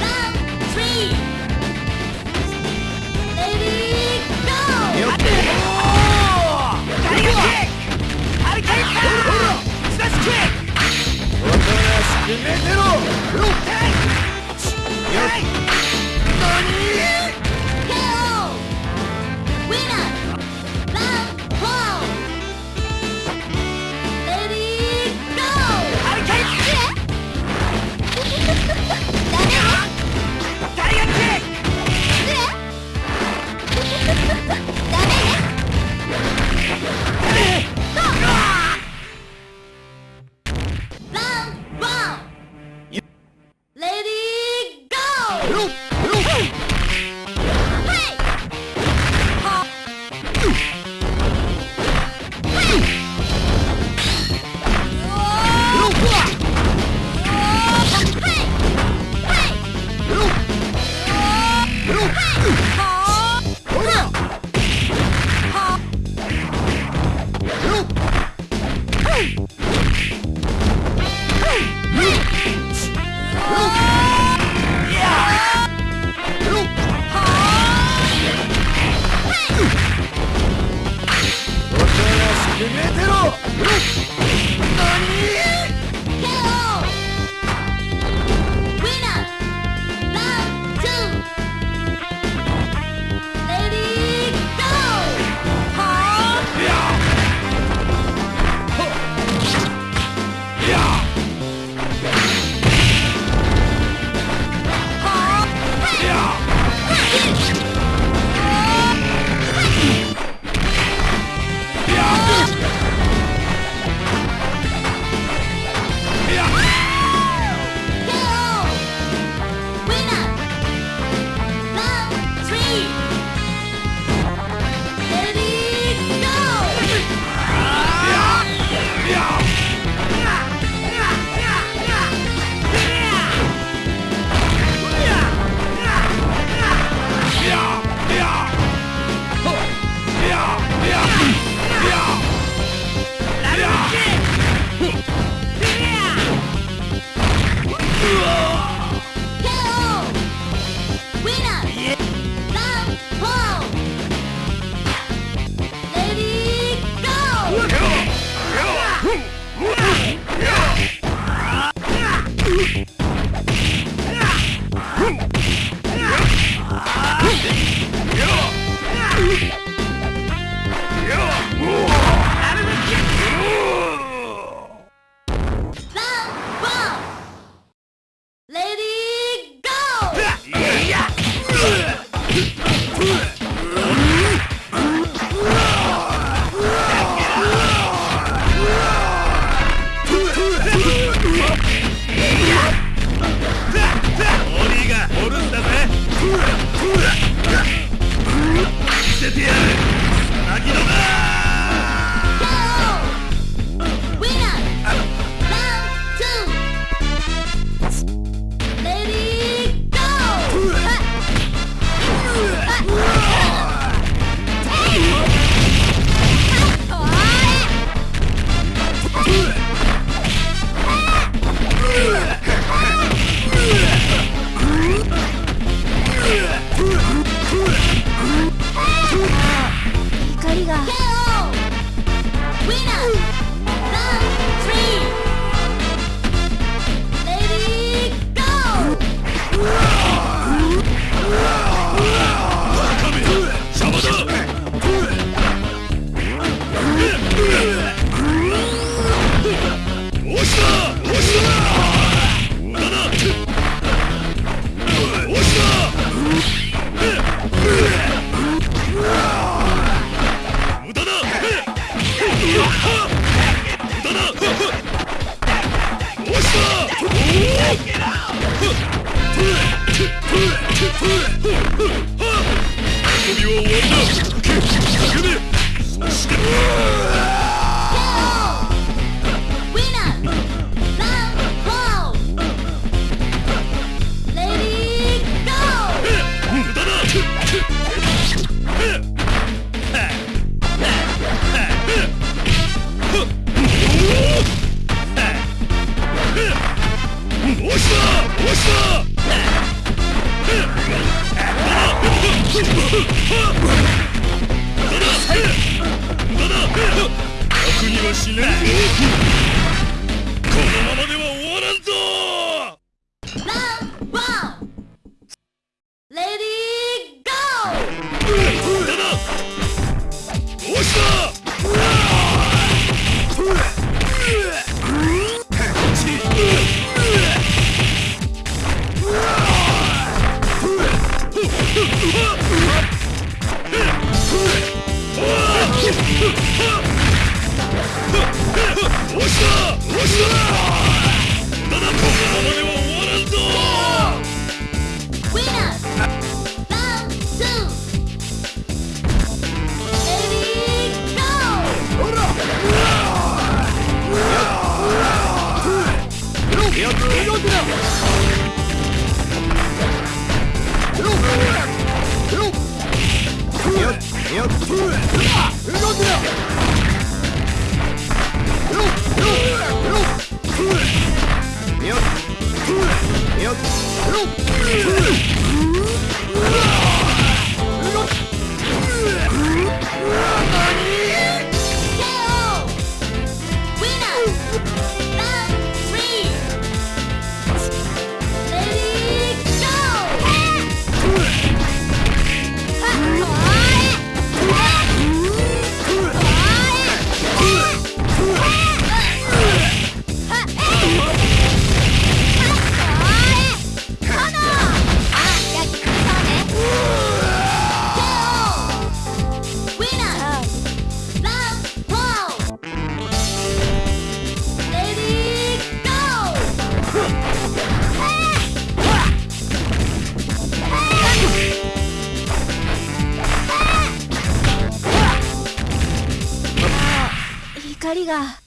Round three. Nope! 何？you. このままでは終わ Yep. が。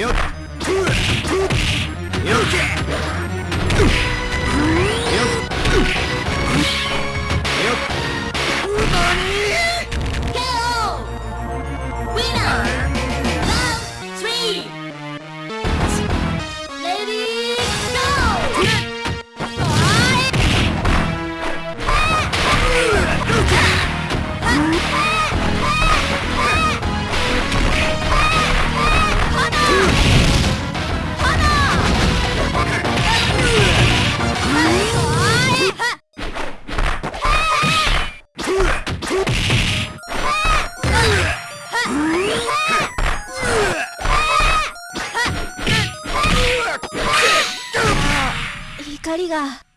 Yep. が